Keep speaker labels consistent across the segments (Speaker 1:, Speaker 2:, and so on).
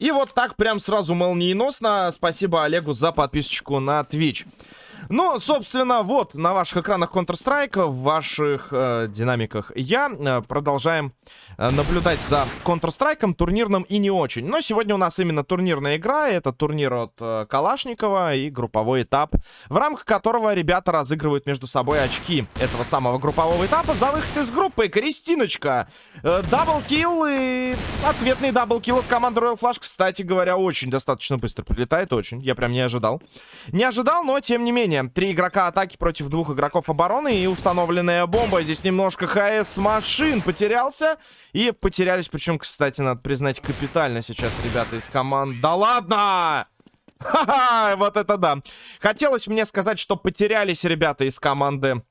Speaker 1: И вот так прям сразу молниеносно. Спасибо Олегу за подписочку на Twitch. Ну, собственно, вот на ваших экранах Counter-Strike, в ваших э, динамиках я. Э, продолжаем э, наблюдать за Counter-Strike, турнирным и не очень. Но сегодня у нас именно турнирная игра. Это турнир от э, Калашникова и групповой этап, в рамках которого ребята разыгрывают между собой очки этого самого группового этапа за выход из группы. Кристиночка. Э, double kill и ответный double kill от команды Royal Flash, кстати говоря, очень достаточно быстро прилетает. Очень. Я прям не ожидал. Не ожидал, но тем не менее три игрока атаки против двух игроков обороны и установленная бомба. Здесь немножко HS Machine потерялся. И потерялись, причем, кстати, надо признать, капитально сейчас ребята из команд. Да ладно! Ха-ха, вот это да. Хотелось мне сказать, что потерялись ребята из команды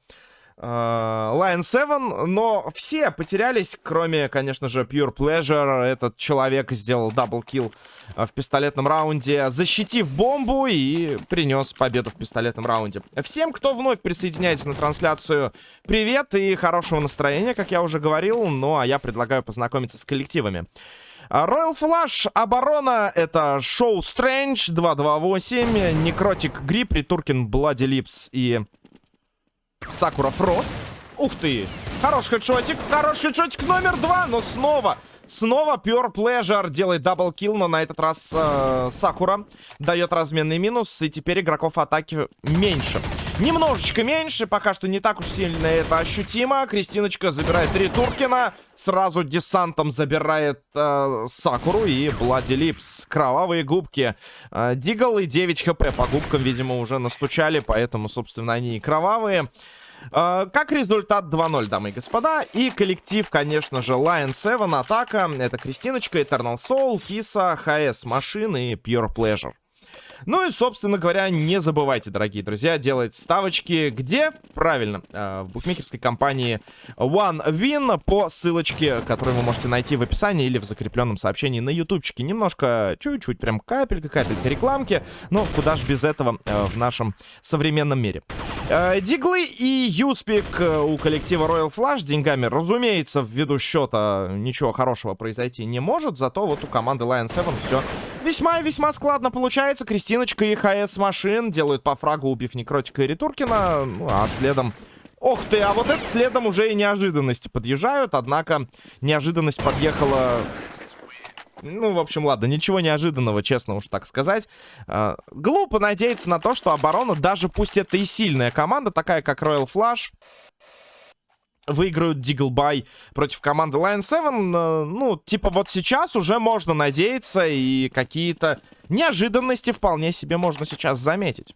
Speaker 1: Lion 7, но все потерялись, кроме, конечно же, Pure Pleasure. Этот человек сделал double kill э, в пистолетном раунде, защитив бомбу и принес победу в пистолетном раунде. Всем, кто вновь присоединяется на трансляцию, привет и хорошего настроения, как я уже говорил. Ну, а я предлагаю познакомиться с коллективами. Royal Flash, оборона, это Show Strange, 228, Necrotic Grip, Ритуркин, Bloody Lips и Sakura Frost. Ух ты! Хороший headshot ик, хороший headshot ик номер два, но снова... Снова Pure Pleasure делает double kill, но на этот раз э, Сакура дает разменный минус, и теперь игроков атаки меньше. Немножечко меньше, пока что не так уж сильно это ощутимо. Кристиночка забирает три Туркина, сразу десантом забирает э, Сакуру и Bloody Lips. Кровавые губки. Э, Deagle и 9 HP по губкам, видимо, уже настучали, поэтому, собственно, они и кровавые. Uh, как результат 2-0, дамы и господа. И коллектив, конечно же, Lion 7, Атака. Это Кристиночка, Eternal Soul, Киса, ХС Машины и Pure Pleasure. Ну и, собственно говоря, не забывайте, дорогие друзья, делать ставочки где? Правильно, э, в букмекерской компании OneWin по ссылочке, которую вы можете найти в описании или в закрепленном сообщении на ютубчике. Немножко, чуть-чуть, прям капелька-капелька рекламки, но куда ж без этого э, в нашем современном мире. Э, диглы и Юспик у коллектива Royal Flash деньгами, разумеется, ввиду счета ничего хорошего произойти не может, зато вот у команды Lion 7 все весьма и весьма складно получается. Кристиночка и ХС машин делают по фрагу, убив Некротика и Ретуркина. Ну, а следом... Ох ты, а вот это следом уже и неожиданности подъезжают. Однако неожиданность подъехала... Ну, в общем, ладно, ничего неожиданного, честно уж так сказать. Э, глупо надеяться на то, что оборона, даже пусть это и сильная команда, такая как Royal Flash, выиграют Диглбай против команды Lion 7. Э, ну, типа вот сейчас уже можно надеяться, и какие-то неожиданности вполне себе можно сейчас заметить.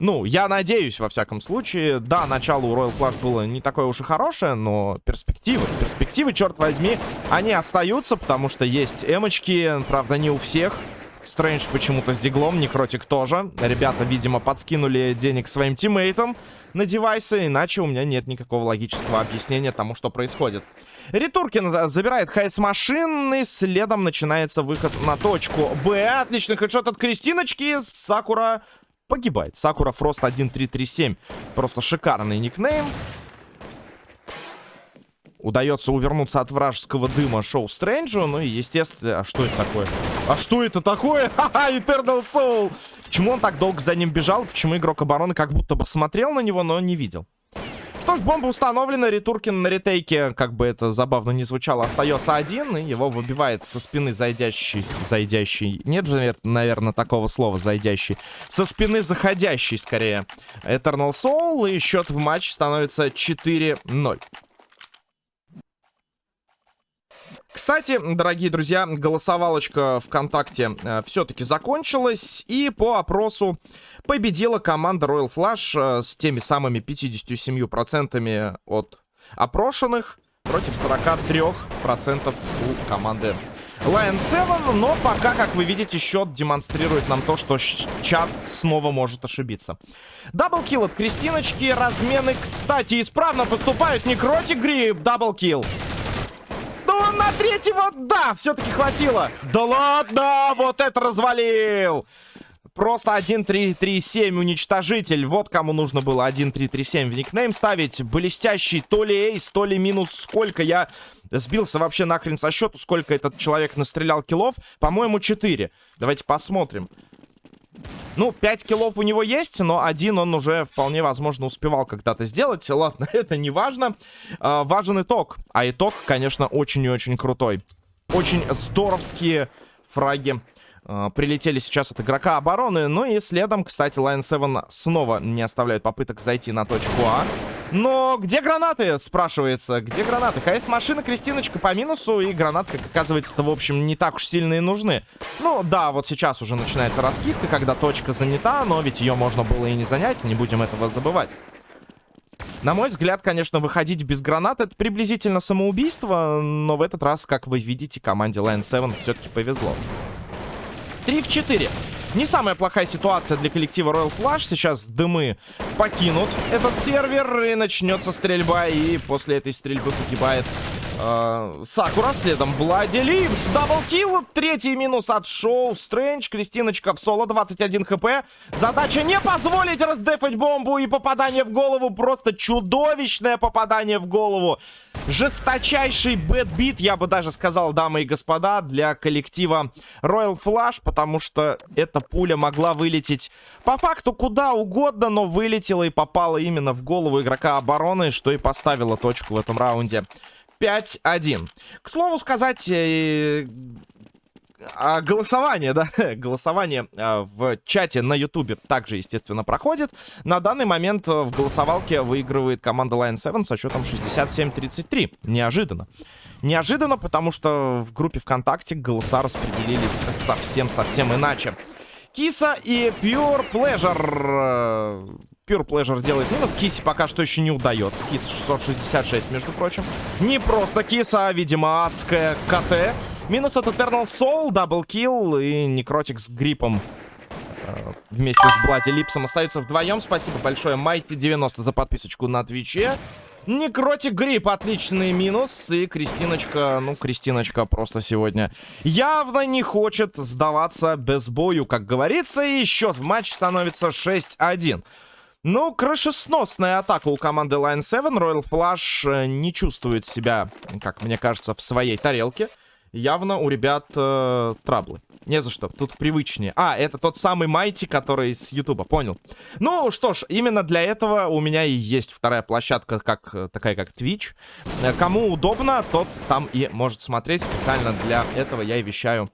Speaker 1: Ну, я надеюсь, во всяком случае. Да, начало у Royal Flash было не такое уж и хорошее, но перспективы, перспективы, черт возьми, они остаются, потому что есть эмочки, правда, не у всех. Стрэндж почему-то с диглом, Некротик тоже. Ребята, видимо, подскинули денег своим тиммейтам на девайсы, иначе у меня нет никакого логического объяснения тому, что происходит. Ритуркин забирает хайц машины, следом начинается выход на точку Б. Отличный хедшот от Кристиночки. Сакура погибает. Сакура Фрост 1337. Просто шикарный никнейм. Удается увернуться от вражеского дыма Шоу Стрэнджу. Ну и, естественно... А что это такое? А что это такое? Ха-ха, Eternal Soul! Почему он так долго за ним бежал? Почему игрок обороны как будто бы смотрел на него, но не видел? Что ж, бомба установлена. Ритуркин на ретейке, как бы это забавно не звучало, остается один. И его выбивает со спины зайдящий. Зайдящий. Нет же, наверное, такого слова зайдящий. Со спины заходящий, скорее. Eternal Soul. И счет в матч становится 4-0. Кстати, дорогие друзья, голосовалочка ВКонтакте э, все-таки закончилась. И по опросу победила команда Royal Flash э, с теми самыми 57% от опрошенных против 43% у команды Lion 7. Но пока, как вы видите, счет демонстрирует нам то, что чат снова может ошибиться. Даблкил от Кристиночки. Размены, кстати, исправно поступают. Некротик гриб. Даблкил на третьего, да, все-таки хватило. Да ладно, вот это развалил. Просто 1-3-3-7 уничтожитель. Вот кому нужно было 1-3-3-7 в никнейм ставить. Блестящий то ли эйс, то ли минус сколько. Я Сбился вообще нахрен со счету, сколько этот человек настрелял киллов. По-моему, 4. Давайте посмотрим. Ну, 5 киллов у него есть, но один он уже вполне возможно успевал когда-то сделать. Ладно, это не важно. А, важен итог. А итог, конечно, очень и очень крутой. Очень здоровские фраги а, прилетели сейчас от игрока обороны. Ну и следом, кстати, Lion 7 снова не оставляет попыток зайти на точку А. Но где гранаты, спрашивается? Где гранаты? КС-машина, Кристиночка по минусу, и гранаты, как оказывается-то, в общем, не так уж сильно и нужны. Ну, да, вот сейчас уже начинается раскидка, когда точка занята, но ведь ее можно было и не занять, не будем этого забывать. На мой взгляд, конечно, выходить без гранат это приблизительно самоубийство, но в этот раз, как вы видите, команде Lion 7 все-таки повезло. 3 в 4. Не самая плохая ситуация для коллектива Royal Flush. Сейчас дымы покинут этот сервер и начнется стрельба. И после этой стрельбы погибает э, Сакура. Следом Bloody Lips. Double kill. Третий минус от Шоу. Strange. Кристиночка в соло. 21 HP. Задача не позволить раздефать бомбу. И попадание в голову. Просто чудовищное попадание в голову. Жесточайший bad beat, я бы даже сказал, дамы и господа, для коллектива Royal Flush, потому что эта пуля могла вылететь по факту куда угодно, но вылетела и попала именно в голову игрока обороны, что и поставило точку в этом раунде. 5-1. К слову сказать, э, а, голосование, да, голосование а, в чате на ютубе также, естественно, проходит. На данный момент э, в голосовалке выигрывает команда Lion 7 со счетом 67-33. Неожиданно. Неожиданно, потому что в группе ВКонтакте голоса распределились совсем-совсем иначе. Киса и Pure Pleasure. Pure Pleasure делает минус. Кисе пока что еще не удается. Киса 666, между прочим. Не просто Киса, а, видимо, адская Китти. Минус от Eternal Soul, double kill и Некротик с гриппом э, вместе с Bloody Lips ом остаются вдвоем. Спасибо большое Mighty 90 за подписочку на Твиче. Necrotic Grip, отличный минус. И Кристиночка, ну, Кристиночка просто сегодня явно не хочет сдаваться без бою, как говорится. И счет в матч становится 6-1. Ну, крышесносная атака у команды Line 7. Royal Flush э, не чувствует себя, как мне кажется, в своей тарелке явно у ребят э, траблы. Не за что, тут привычнее. А, это тот самый Майти, который с Ютуба, понял. Ну, что ж, именно для этого у меня и есть вторая площадка, как такая как Twitch. Э, кому удобно, тот там и может смотреть. Специально для этого я и вещаю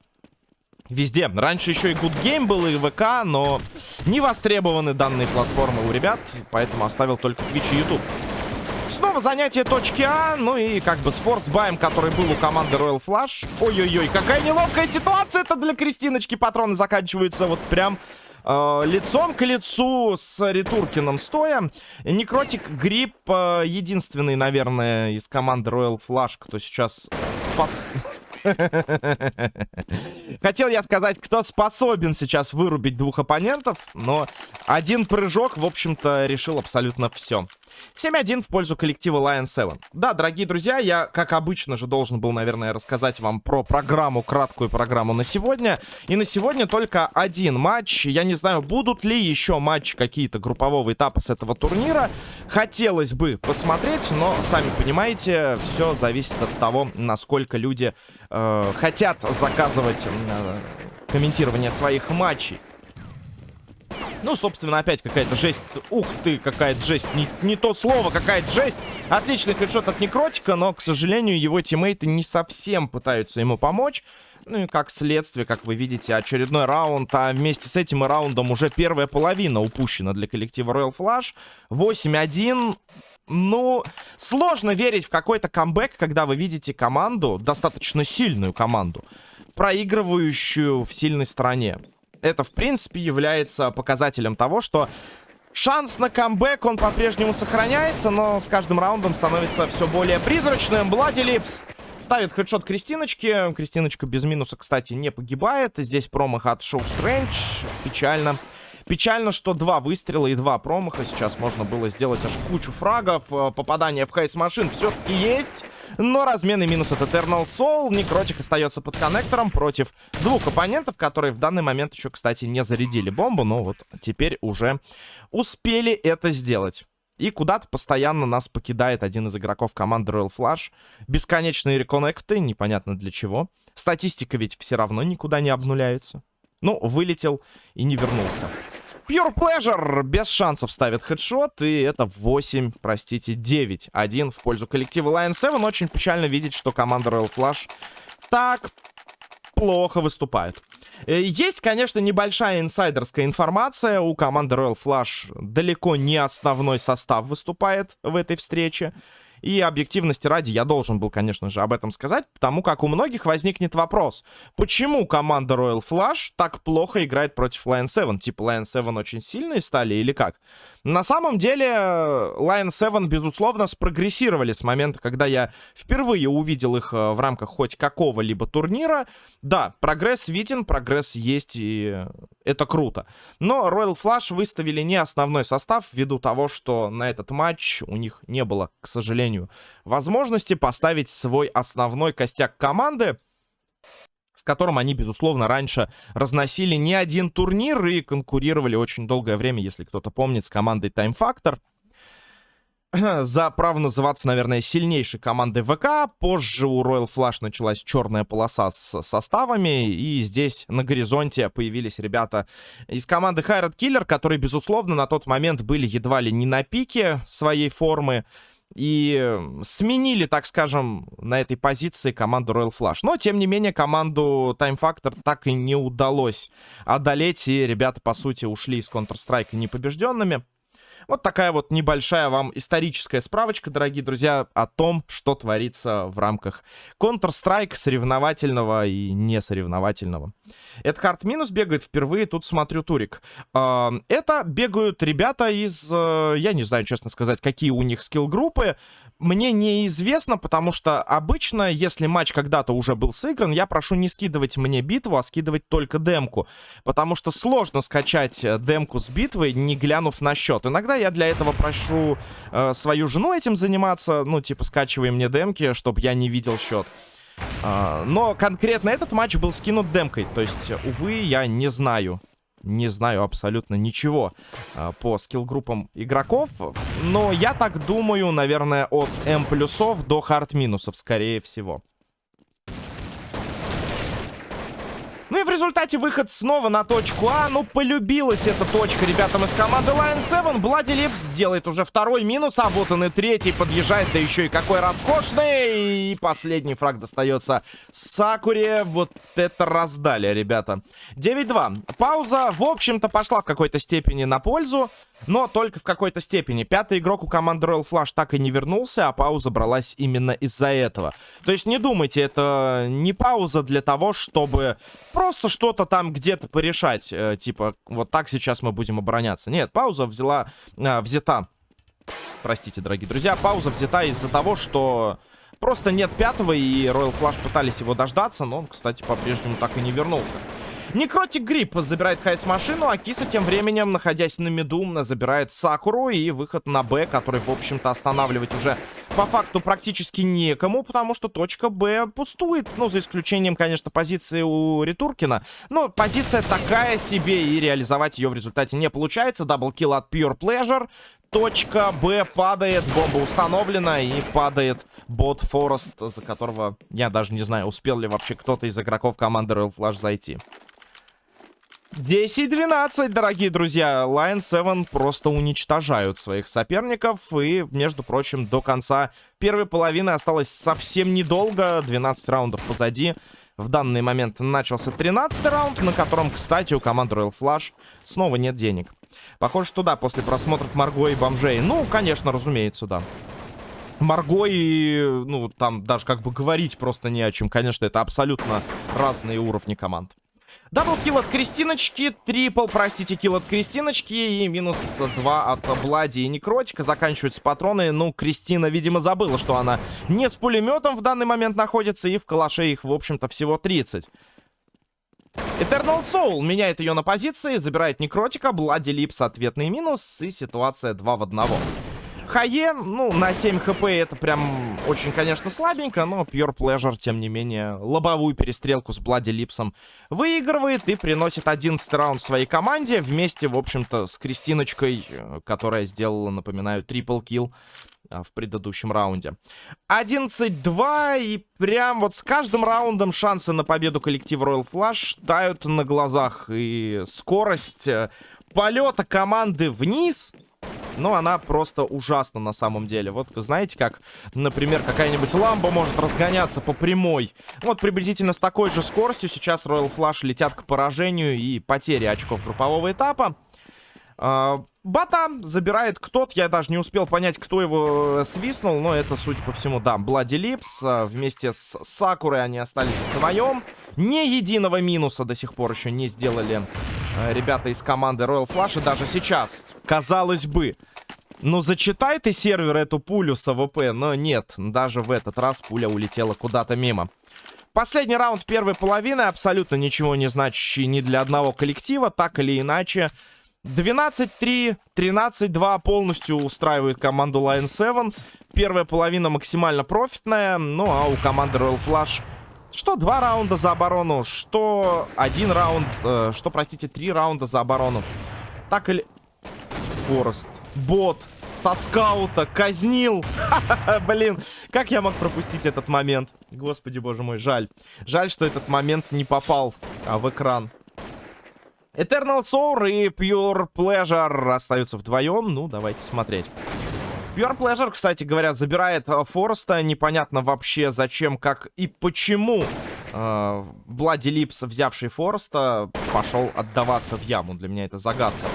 Speaker 1: везде. Раньше еще и Good Game был, и ВК, но не востребованы данные платформы у ребят, поэтому оставил только Twitch и YouTube. Снова занятие точки А. Ну и как бы с форсбаем, который был у команды Royal Flush. Ой-ой-ой, какая неловкая ситуация это для Кристиночки. Патроны заканчиваются вот прям э, лицом к лицу с Ретуркиным стоя. Некротик Грипп э, единственный, наверное, из команды Royal Flush, кто сейчас спас... Хотел я сказать, кто способен сейчас вырубить двух оппонентов, но один прыжок, в общем-то, решил абсолютно все. 7-1 в пользу коллектива Lion 7. Да, дорогие друзья, я, как обычно же, должен был, наверное, рассказать вам про программу, краткую программу на сегодня. И на сегодня только один матч. Я не знаю, будут ли еще матчи какие-то группового этапа с этого турнира. Хотелось бы посмотреть, но, сами понимаете, все зависит от того, насколько люди э, хотят заказывать э, комментирование своих матчей. Ну, собственно, опять какая-то жесть. Ух ты, какая-то жесть. Не, не то слово, какая-то жесть. Отличный хедшот от Некротика, но, к сожалению, его тиммейты не совсем пытаются ему помочь. Ну и как следствие, как вы видите, очередной раунд, а вместе с этим раундом уже первая половина упущена для коллектива Royal Flush. 8-1. Ну, сложно верить в какой-то камбэк, когда вы видите команду, достаточно сильную команду, проигрывающую в сильной стороне это, в принципе, является показателем того, что шанс на камбэк, он по-прежнему сохраняется, но с каждым раундом становится все более призрачным. Блади Липс ставит хедшот Кристиночки. Кристиночка без минуса, кстати, не погибает. Здесь промах от Шоу Стрэндж. Печально. Печально, что два выстрела и два промаха. Сейчас можно было сделать аж кучу фрагов. Э, попадание в хейс машин все-таки есть. Но размен минус от Eternal Soul. Некротик остается под коннектором против двух оппонентов, которые в данный момент еще, кстати, не зарядили бомбу. Но вот теперь уже успели это сделать. И куда-то постоянно нас покидает один из игроков команды Royal Flush. Бесконечные реконнекты, непонятно для чего. Статистика ведь все равно никуда не обнуляется. Ну, вылетел и не вернулся. Pure Pleasure без шансов ставит хедшот. И это 8, простите, 9-1 в пользу коллектива Lion 7. Очень печально видеть, что команда Royal Flush так плохо выступает. Э, есть, конечно, небольшая инсайдерская информация. У команды Royal Flush далеко не основной состав выступает в этой встрече. И объективности ради я должен был, конечно же, об этом сказать, потому как у многих возникнет вопрос, почему команда Royal Flush так плохо играет против Lion 7? Типа Lion 7 очень сильные стали или как? На самом деле, Lion 7, безусловно, спрогрессировали с момента, когда я впервые увидел их э, в рамках хоть какого-либо турнира. Да, прогресс виден, прогресс есть, и это круто. Но Royal Flush выставили не основной состав, ввиду того, что на этот матч у них не было, к сожалению, возможности поставить свой основной костяк команды которым они, безусловно, раньше разносили не один турнир и конкурировали очень долгое время, если кто-то помнит, с командой Time Factor. За право называться, наверное, сильнейшей командой ВК. Позже у Royal Flush началась черная полоса с составами. И здесь на горизонте появились ребята из команды Хайрат Killer, которые, безусловно, на тот момент были едва ли не на пике своей формы и сменили, так скажем, на этой позиции команду Royal Flush. Но, тем не менее, команду Time Factor так и не удалось одолеть, и ребята, по сути, ушли из Counter-Strike непобежденными. Вот такая вот небольшая вам историческая справочка, дорогие друзья, о том, что творится в рамках Counter-Strike соревновательного и несоревновательного. Это карт минус бегает впервые, тут смотрю турик. А, это бегают ребята из, э, я не знаю, честно сказать, какие у них скилл-группы, мне неизвестно, потому что обычно, если матч когда-то уже был сыгран, я прошу не скидывать мне битву, а скидывать только демку. Потому что сложно скачать э, демку с битвой, не глянув на счет. Иногда я для этого прошу э, свою жену этим заниматься, ну, типа, скачивай мне демки, чтобы я не видел счет. Uh, но конкретно этот матч был скинут демкой. То есть, увы, я не знаю, не знаю абсолютно ничего э, по скилл-группам игроков. Но я так думаю, наверное, от М плюсов до хард минусов, скорее всего. Ну и в результате выход снова на точку А. Ну, полюбилась эта точка ребятам из команды Lion 7. Блади Липс делает уже второй минус, а вот он и третий подъезжает. Да еще и какой роскошный. И последний фраг достается Сакуре. Вот это раздали, ребята. 9-2. Пауза, в общем-то, пошла в какой-то степени на пользу. Но только в какой-то степени. Пятый игрок у команды Royal Flush так и не вернулся, а пауза бралась именно из-за этого. То есть не думайте, это не пауза для того, чтобы просто что-то там где-то порешать. Э, типа, вот так сейчас мы будем обороняться. Нет, пауза взяла, э, взята. Простите, дорогие друзья, пауза взята из-за того, что просто нет пятого, и Royal Flush пытались его дождаться, но он, кстати, по-прежнему так и не вернулся. Некротик Грипп забирает Хайс-машину, а Киса тем временем, находясь на миду, забирает Сакуру и выход на Б, который, в общем-то, останавливать уже по факту практически некому, потому что точка Б пустует. Ну, за исключением, конечно, позиции у Ритуркина. Но позиция такая себе, и реализовать ее в результате не получается. Даблкил от Pure Pleasure. Точка Б падает, бомба установлена, и падает бот Форест, за которого, я даже не знаю, успел ли вообще кто-то из игроков команды Royal Flash зайти. 10-12, дорогие друзья. Lion 7 просто уничтожают своих соперников. И, между прочим, до конца первой половины осталось совсем недолго. 12 раундов позади. В данный момент начался 13 раунд, на котором, кстати, у команды Royal Flush снова нет денег. Похоже, что да, после просмотров Марго и бомжей. Ну, конечно, разумеется, да. Марго и, ну, там даже как бы говорить просто не о чем. Конечно, это абсолютно разные уровни команд. Double kill от Кристиночки, triple, простите, kill от Кристиночки и минус 2 от Bloody и Некротика. Заканчиваются патроны. Ну, Кристина, видимо, забыла, что она не с пулеметом в данный момент находится, и в калаше их, в общем-то, всего 30. Eternal Soul меняет ее на позиции, забирает Некротика, Bloody Lips ответный минус, и ситуация 2 в 1. Хае, ну, на 7 HP это прям очень, конечно, слабенько, но Pure Pleasure, тем не менее, лобовую перестрелку с Блади Липсом выигрывает и приносит 11 раунд своей команде вместе, в общем-то, с Кристиночкой, э, которая сделала, напоминаю, трипл килл а, в предыдущем раунде. 11-2, и прям вот с каждым раундом шансы на победу коллектива Royal Flush тают на глазах. И скорость э, полета команды вниз, ну, она просто ужасна на самом деле. Вот знаете, как, например, какая-нибудь ламба может разгоняться по прямой. Вот приблизительно с такой же скоростью сейчас Royal Flush летят к поражению и потере очков группового этапа. Бата забирает кто-то, я даже не успел понять, кто его э, свистнул, но это, судя по всему, да, Блади Липс. А, вместе с Сакурой они остались вдвоем. Ни единого минуса до сих пор еще не сделали э, ребята из команды Royal Flush. И даже сейчас, казалось бы, ну засчитай ты сервер эту пулю с AWP, но нет, даже в этот раз пуля улетела куда-то мимо. Последний раунд первой половины, абсолютно ничего не значащий ни для одного коллектива, так или иначе... 12-3, 13-2 полностью устраивает команду Lion 7. Первая половина максимально профитная. Ну, а у команды Royal Flush что два раунда за оборону, что один раунд, э, что, простите, три раунда за оборону. Так или... Форест. Бот. Со скаута. Казнил. Блин, как я мог пропустить этот момент? Господи, боже мой, жаль. Жаль, что этот момент не попал а, в экран. Eternal Soul и Pure Pleasure остаются вдвоем. Ну, давайте смотреть. Pure Pleasure, кстати говоря, забирает э, Фореста. Непонятно вообще зачем, как и почему э, Bloody Lips, взявший Фореста, пошел отдаваться в яму. Для меня это загадка.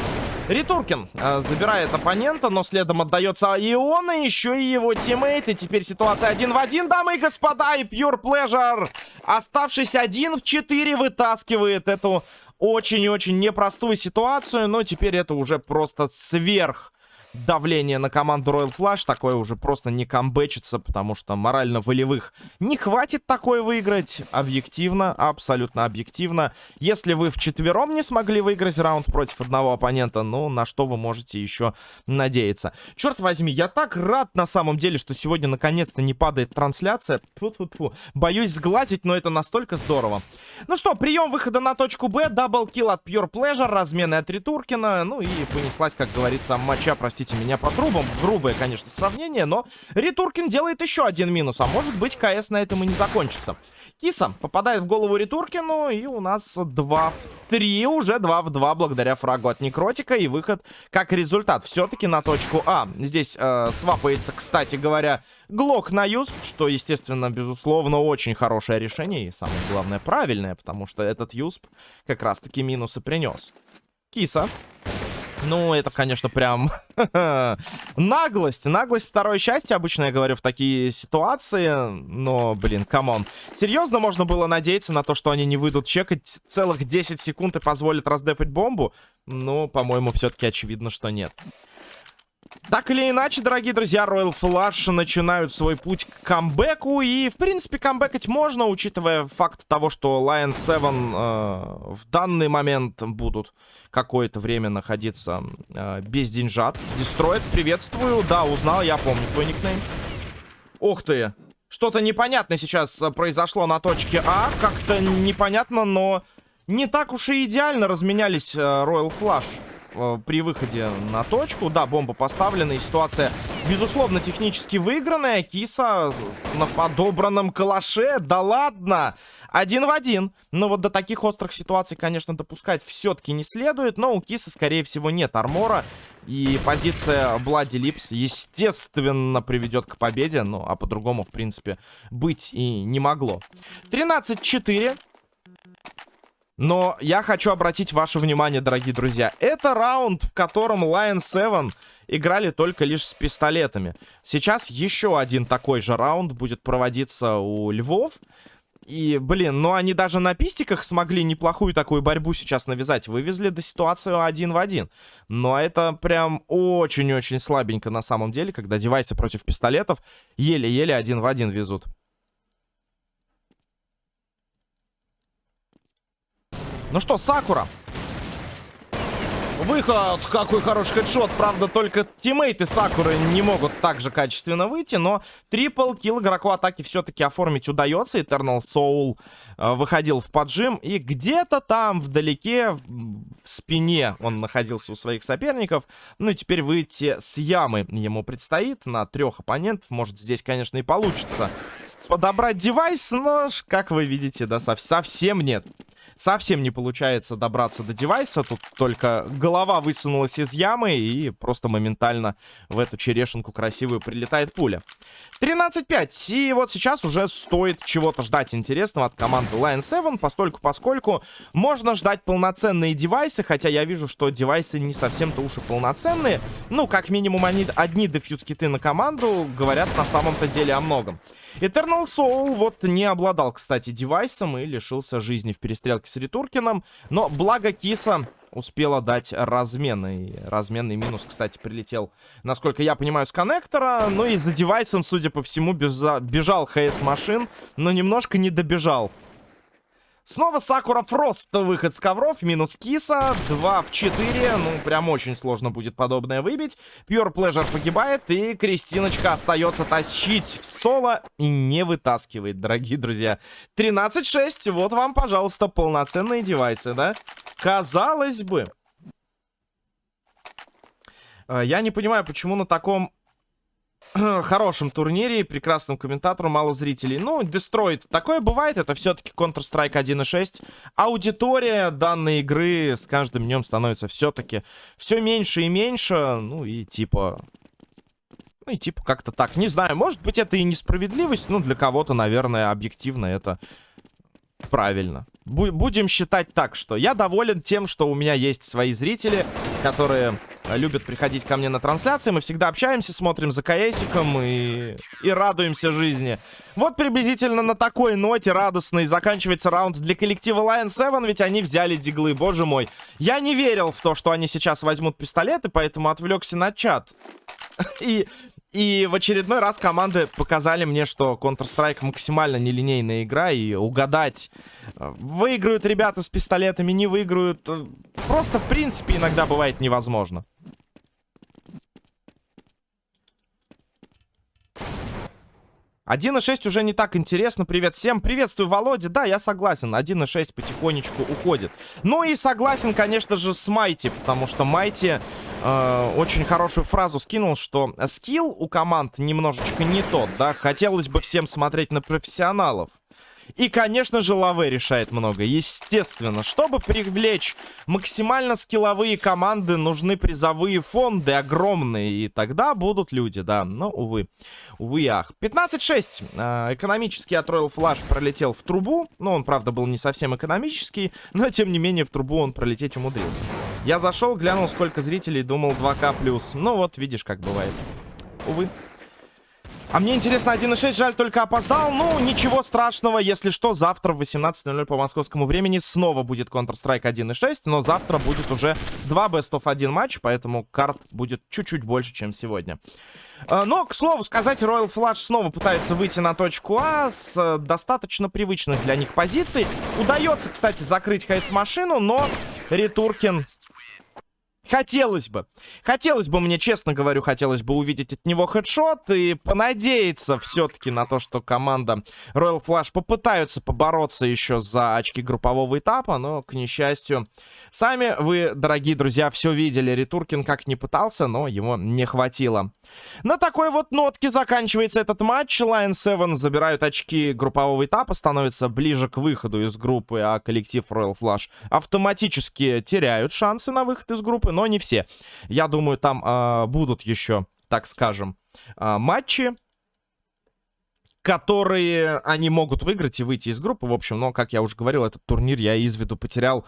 Speaker 1: Ритуркин э, забирает оппонента, но следом отдается и он, и еще и его тиммейт. И теперь ситуация один в один, дамы и господа. И Pure Pleasure, оставшись один в четыре, вытаскивает эту очень-очень непростую ситуацию, но теперь это уже просто сверх давление на команду Royal Flush. Такое уже просто не камбэчится, потому что морально-волевых не хватит такое выиграть. Объективно, абсолютно объективно. Если вы вчетвером не смогли выиграть раунд против одного оппонента, ну, на что вы можете еще надеяться. Черт возьми, я так рад на самом деле, что сегодня наконец-то не падает трансляция. Фу -фу -фу. Боюсь сглазить, но это настолько здорово. Ну что, прием выхода на точку Б, double kill от Pure Pleasure, размены от Ритуркина, ну и понеслась, как говорится, моча, простите простите меня по трубам. Грубое, конечно, сравнение, но Ритуркин делает еще один минус. А может быть, КС на этом и не закончится. Киса попадает в голову Ритуркину, и у нас 2 в 3, уже 2 в 2, благодаря фрагу от Некротика, и выход как результат все-таки на точку А. Здесь э, свапается, кстати говоря, Глок на юсп, что, естественно, безусловно, очень хорошее решение, и самое главное, правильное, потому что этот юсп как раз-таки минусы принес. Киса ну, это, конечно, прям наглость. Наглость второе счастье, обычно я говорю в такие ситуации. Но, блин, come on. Серьезно можно было надеяться на то, что они не выйдут чекать целых 10 секунд и позволят раздефать бомбу? Ну, по-моему, все-таки очевидно, что нет. Так или иначе, дорогие друзья, Royal Flush начинают свой путь к камбэку. И, в принципе, камбэкать можно, учитывая факт того, что Lion 7 э, в данный момент будут какое-то время находиться э, без деньжат. Дестроид, приветствую. Да, узнал, я помню твой никнейм. Ух ты. Что-то непонятное сейчас э, произошло на точке А. Как-то непонятно, но не так уж и идеально разменялись э, Royal Flush. Э, при выходе на точку. Да, бомба поставлена, и ситуация, безусловно, технически выигранная. Киса на подобранном калаше. Да ладно! Один в один. Но вот до таких острых ситуаций, конечно, допускать все-таки не следует. Но у Киса, скорее всего, нет армора. И позиция Блади Липс, естественно, приведет к победе. Ну, а по-другому, в принципе, быть и не могло. 13-4. Но я хочу обратить ваше внимание, дорогие друзья. Это раунд, в котором Lion 7 играли только лишь с пистолетами. Сейчас еще один такой же раунд будет проводиться у Львов. И, блин, ну они даже на пистиках смогли неплохую такую борьбу сейчас навязать. Вывезли до ситуацию один в один. Но это прям очень-очень слабенько на самом деле, когда девайсы против пистолетов еле-еле один в один везут. Ну что, Сакура. Выход, какой хороший хедшот. Правда, только тиммейты Сакуры не могут так же качественно выйти, но трипл килл игроку атаки все-таки оформить удается. Eternal Soul э, выходил в поджим, и где-то там вдалеке, в спине он находился у своих соперников. Ну и теперь выйти с ямы ему предстоит на трех оппонентов. Может, здесь, конечно, и получится подобрать девайс, но, как вы видите, да, совсем нет. Совсем не получается добраться до девайса. Тут только голова высунулась из ямы и просто моментально в эту черешенку красивую прилетает пуля. 13-5. И вот сейчас уже стоит чего-то ждать интересного от команды Lion 7, постольку поскольку можно ждать полноценные девайсы, хотя я вижу, что девайсы не совсем-то уж и полноценные. Ну, как минимум, они одни дефьюз-киты на команду говорят на самом-то деле о многом. Eternal Soul вот не обладал, кстати, девайсом и лишился жизни в перестрелке с Ритуркиным. Но благо Киса успела дать разменный. Разменный минус, кстати, прилетел, насколько я понимаю, с коннектора. Ну и за девайсом, судя по всему, бежал ХС машин, но немножко не добежал. Снова Сакура Фрост, выход с ковров, минус Киса, 2 в 4, ну, прям очень сложно будет подобное выбить. Pure Pleasure погибает, и Кристиночка остается тащить в соло и не вытаскивает, дорогие друзья. 13-6, вот вам, пожалуйста, полноценные девайсы, да? Казалось бы. Э, я не понимаю, почему на таком хорошем турнире и прекрасном комментатору мало зрителей. Ну, Destroyed. Такое бывает, это все-таки Counter-Strike 1.6. Аудитория данной игры с каждым днем становится все-таки все меньше и меньше. Ну и типа... Ну и типа как-то так. Не знаю, может быть это и несправедливость. Ну, для кого-то, наверное, объективно это правильно. Бу будем считать так, что я доволен тем, что у меня есть свои зрители, которые любят приходить ко мне на трансляции. Мы всегда общаемся, смотрим за КСиком и, и радуемся жизни. Вот приблизительно на такой ноте радостной заканчивается раунд для коллектива Lion 7, ведь они взяли диглы, боже мой. Я не верил в то, что они сейчас возьмут пистолеты, поэтому отвлекся на чат. И и в очередной раз команды показали мне, что Counter-Strike максимально нелинейная игра, и угадать, э, выиграют ребята с пистолетами, не выиграют, э, просто в принципе иногда бывает невозможно. 1.6 уже не так интересно. Привет всем. Приветствую, Володя. Да, я согласен. 1.6 потихонечку уходит. Ну и согласен, конечно же, с Майти. Потому что Майти э, очень хорошую фразу скинул, что скилл у команд немножечко не тот, да. Хотелось бы всем смотреть на профессионалов. И, конечно же, Лаве решает много. Естественно, чтобы привлечь максимально скилловые команды, нужны призовые фонды огромные. И тогда будут люди, да. Но, увы. Увы, ах. 15-6. А, экономический от Royal Flash пролетел в трубу. Ну, он, правда, был не совсем экономический. Но, тем не менее, в трубу он пролететь умудрился. Я зашел, глянул, сколько зрителей, думал 2К+. Ну, вот, видишь, как бывает. Увы. А мне интересно, 1.6, жаль, только опоздал. Ну, ничего страшного, если что, завтра в 18.00 по московскому времени снова будет Counter-Strike 1.6, но завтра будет уже 2 Best of 1 матч, поэтому карт будет чуть-чуть больше, чем сегодня. А, но, к слову сказать, Royal Flash снова пытается выйти на точку А с э, достаточно привычных для них позиций. Удается, кстати, закрыть хайс-машину, но Ретуркин Хотелось бы. Хотелось бы, мне честно говорю, хотелось бы увидеть от него хедшот и понадеяться все-таки на то, что команда Royal Flash попытаются побороться еще за очки группового этапа, но, к несчастью, сами вы, дорогие друзья, все видели. Ритуркин как не пытался, но его не хватило. На такой вот нотке заканчивается этот матч. Lion 7 забирают очки группового этапа, становятся ближе к выходу из группы, а коллектив Royal Flash автоматически теряют шансы на выход из группы, но не все. Я думаю, там э, будут еще, так скажем, э, матчи, которые они могут выиграть и выйти из группы. В общем, но, как я уже говорил, этот турнир я из виду потерял